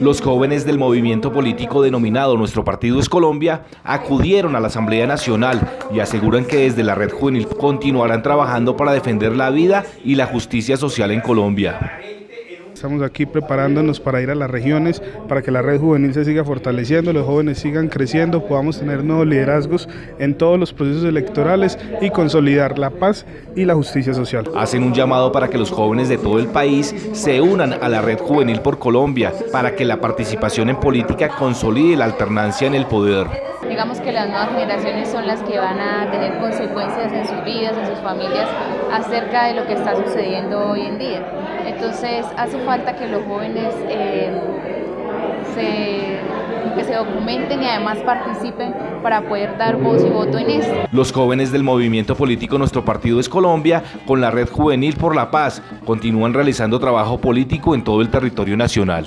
Los jóvenes del movimiento político denominado Nuestro Partido es Colombia acudieron a la Asamblea Nacional y aseguran que desde la Red Juvenil continuarán trabajando para defender la vida y la justicia social en Colombia. Estamos aquí preparándonos para ir a las regiones, para que la red juvenil se siga fortaleciendo, los jóvenes sigan creciendo, podamos tener nuevos liderazgos en todos los procesos electorales y consolidar la paz y la justicia social. Hacen un llamado para que los jóvenes de todo el país se unan a la red juvenil por Colombia, para que la participación en política consolide la alternancia en el poder. Digamos que las nuevas generaciones son las que van a tener consecuencias en sus vidas, en sus familias, acerca de lo que está sucediendo hoy en día. Entonces hace falta que los jóvenes eh, se, que se documenten y además participen para poder dar voz y voto en esto. Los jóvenes del movimiento político Nuestro Partido es Colombia, con la Red Juvenil por la Paz, continúan realizando trabajo político en todo el territorio nacional.